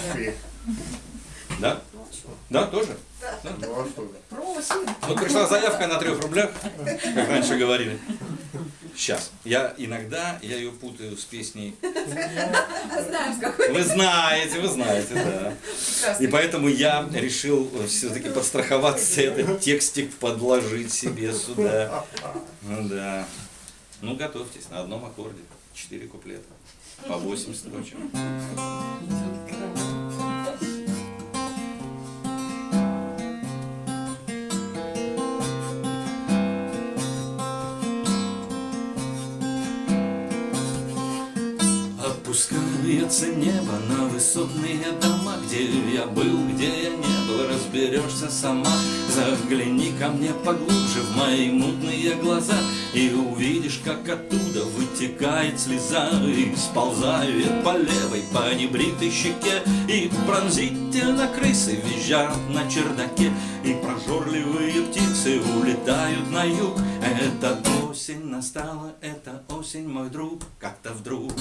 Мечты. Да? Да, тоже? Ну а что? Просим. Вот пришла заявка на трех рублях, как раньше говорили. Сейчас. Я иногда, я ее путаю с песней. Вы знаете, вы знаете, да. И поэтому я решил все-таки подстраховаться, этот текстик подложить себе сюда. Ну да. Ну готовьтесь, на одном аккорде. Четыре куплета. По 8 строчек. Опускается небо на высотные дома. Где я был, где я не был, разберешься сама. Загляни ко мне поглубже в мои мутные глаза И увидишь, как оттуда вытекает слеза И сползает по левой, по небритой щеке. И пронзительно крысы визжат на чердаке И прожорливые птицы улетают на юг. Это осень настала, это осень, мой друг Как-то вдруг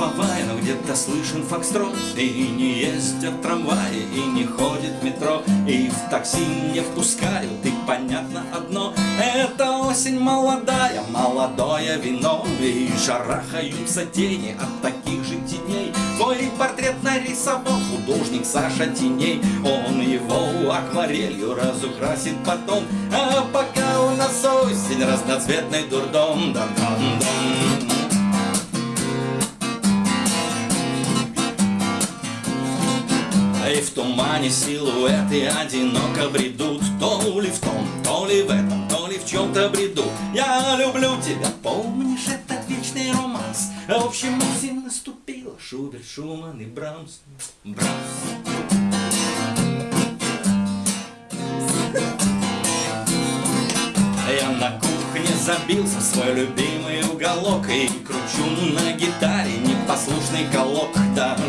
гробовая, но где-то слышен фокстрот И не ездят трамваи, и не ходит метро. И в такси не впускают, и понятно одно. Это осень молодая, молодое вино. И шарахаются тени от таких же теней. Твой портрет нарисовал художник Саша Теней. Он его акварелью разукрасит потом. А пока у нас осень, разноцветный дурдом. Дам-дам-дам тумане силуэты одиноко бредут. То ли в том, то ли в этом, то ли в чем-то бреду. Я люблю тебя, помнишь этот вечный романс? В общем, осень наступила, Шуберт, Шуман и Брамс. Брамс. Я на кухне забился в свой любимый уголок И кручу на гитаре непослушный колок. Даже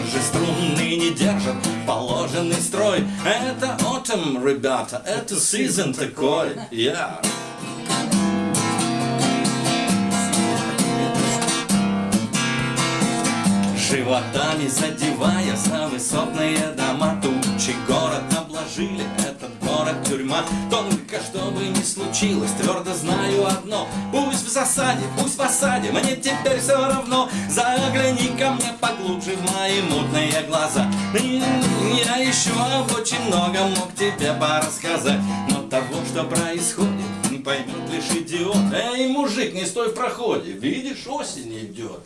строй. Это autumn, ребята, это season такой. Yeah. Животами задевая за высотные дома. Тучи город обложили, этот город тюрьма. Только что бы ни случилось, твердо знаю одно. Пусть в засаде, пусть в осаде, мне теперь все равно. Загляни ко мне поглубже в мои мутные глаза. И Об очень многом мог тебе порассказать. Но того, что происходит, не поймет лишь идиот. Эй, мужик, не стой в проходе, видишь, осень идет.